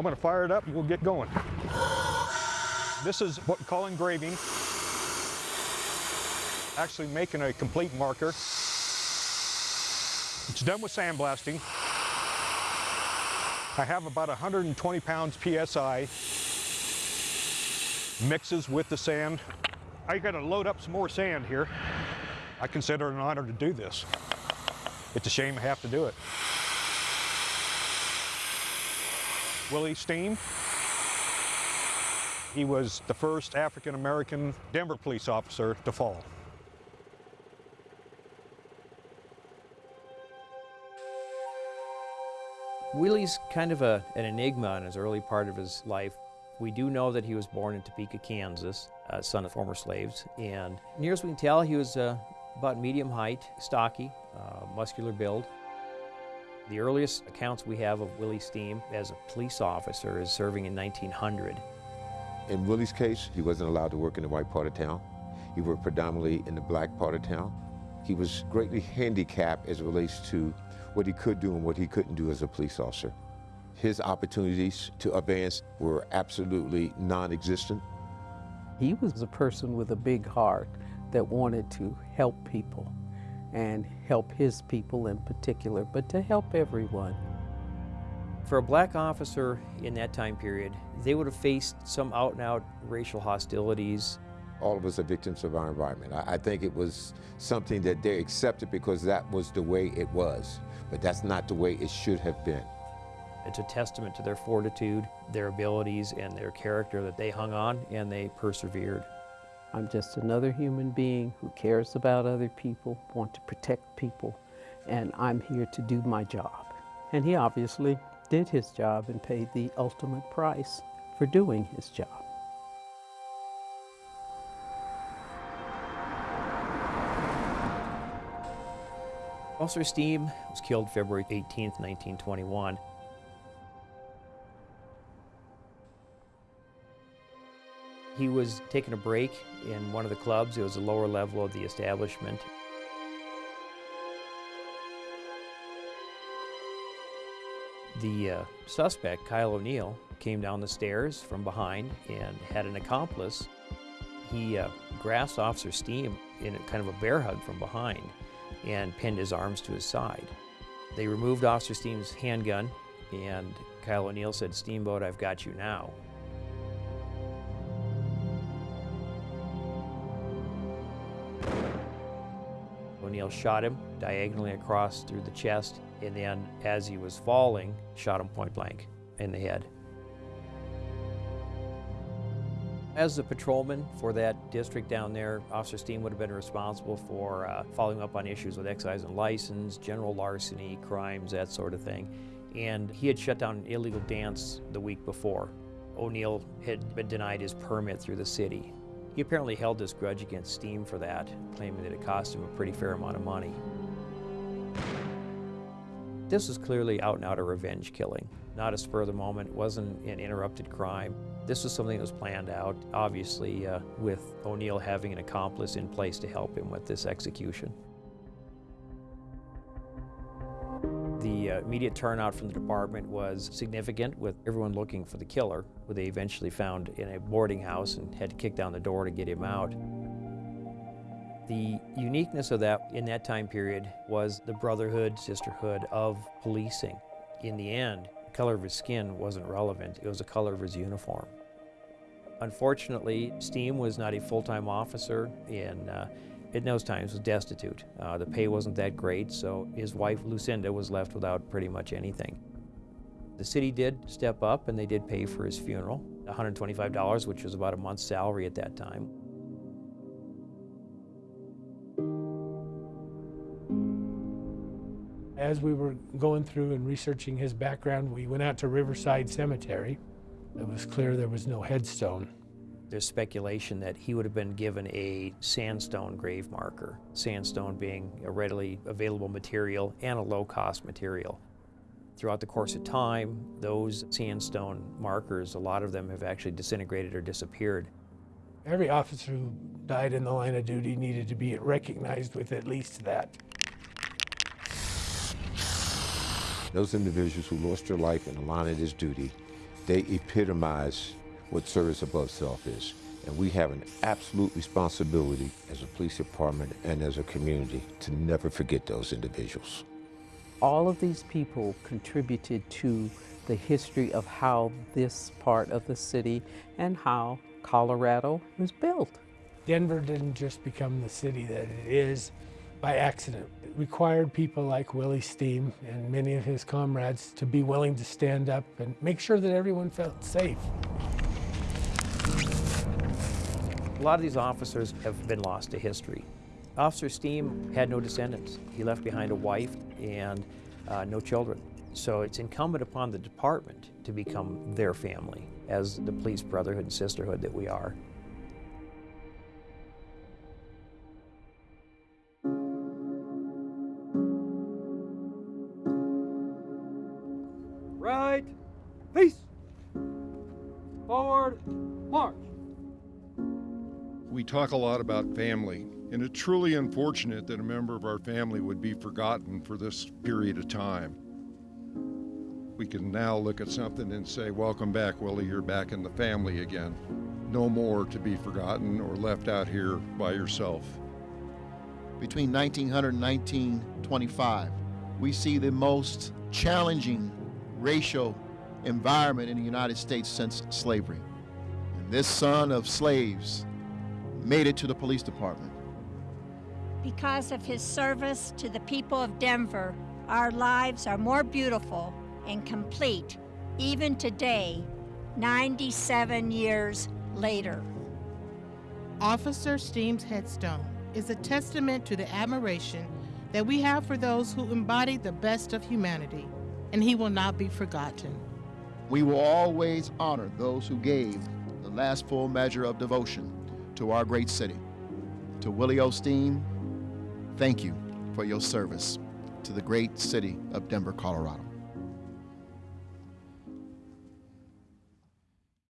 I'm to fire it up and we'll get going. This is what we call engraving. Actually making a complete marker. It's done with sandblasting. I have about 120 pounds PSI. Mixes with the sand. I got to load up some more sand here. I consider it an honor to do this. It's a shame I have to do it. Willie Steen. He was the first African-American Denver police officer to fall. Willie's kind of a, an enigma in his early part of his life. We do know that he was born in Topeka, Kansas, uh, son of former slaves, and near as we can tell, he was uh, about medium height, stocky, uh, muscular build. The earliest accounts we have of Willie Steen as a police officer is serving in 1900. In Willie's case, he wasn't allowed to work in the white part of town. He worked predominantly in the black part of town. He was greatly handicapped as it relates to what he could do and what he couldn't do as a police officer. His opportunities to advance were absolutely non-existent. He was a person with a big heart that wanted to help people and help his people in particular, but to help everyone. For a black officer in that time period, they would have faced some out and out racial hostilities. All of us are victims of our environment. I, I think it was something that they accepted because that was the way it was, but that's not the way it should have been. It's a testament to their fortitude, their abilities, and their character that they hung on and they persevered. I'm just another human being who cares about other people, want to protect people, and I'm here to do my job. And he obviously did his job and paid the ultimate price for doing his job. Officer Steen was killed February 18, 1921. He was taking a break in one of the clubs. It was a lower level of the establishment. The uh, suspect, Kyle O'Neill, came down the stairs from behind and had an accomplice. He uh, grasped Officer Steen in a kind of a bear hug from behind and pinned his arms to his side. They removed Officer Steen's handgun and Kyle O'Neill said, Steamboat, I've got you now. O'Neill shot him diagonally across through the chest, and then as he was falling, shot him point blank in the head. As the patrolman for that district down there, Officer Steen would have been responsible for uh, following up on issues with excise and license, general larceny, crimes, that sort of thing. And he had shut down an illegal dance the week before. O'Neill had been denied his permit through the city. He apparently held this grudge against Steen for that, claiming that it cost him a pretty fair amount of money. This was clearly out and out a revenge killing, not a spur of the moment, it wasn't an interrupted crime. This was something that was planned out, obviously uh, with O'Neill having an accomplice in place to help him with this execution. The uh, immediate turnout from the department was significant with everyone looking for the killer, who they eventually found in a boarding house and had to kick down the door to get him out. The uniqueness of that in that time period was the brotherhood, sisterhood of policing. In the end, the color of his skin wasn't relevant, it was the color of his uniform. Unfortunately, Steen was not a full-time officer and uh, in those times was destitute. Uh, the pay wasn't that great, so his wife Lucinda was left without pretty much anything. The city did step up and they did pay for his funeral, $125, which was about a month's salary at that time. As we were going through and researching his background, we went out to Riverside Cemetery. It was clear there was no headstone. There's speculation that he would have been given a sandstone grave marker, sandstone being a readily available material and a low-cost material. Throughout the course of time, those sandstone markers, a lot of them have actually disintegrated or disappeared. Every officer who died in the line of duty needed to be recognized with at least that. Those individuals who lost their life in the line of this duty They epitomize what service above self is. And we have an absolute responsibility as a police department and as a community to never forget those individuals. All of these people contributed to the history of how this part of the city and how Colorado was built. Denver didn't just become the city that it is by accident. It required people like Willie Steen and many of his comrades to be willing to stand up and make sure that everyone felt safe. A lot of these officers have been lost to history. Officer Steen had no descendants. He left behind a wife and uh, no children. So it's incumbent upon the department to become their family as the police brotherhood and sisterhood that we are. Right, peace. Forward, march. We talk a lot about family, and it's truly unfortunate that a member of our family would be forgotten for this period of time. We can now look at something and say, Welcome back, Willie, you're back in the family again. No more to be forgotten or left out here by yourself. between 1900 and 1925, we see the most challenging racial environment in the United States since slavery. And this son of slaves made it to the police department. Because of his service to the people of Denver, our lives are more beautiful and complete even today, 97 years later. Officer Steen's headstone is a testament to the admiration that we have for those who embody the best of humanity, and he will not be forgotten. We will always honor those who gave the last full measure of devotion to our great city. To Willie Osteen, thank you for your service to the great city of Denver, Colorado.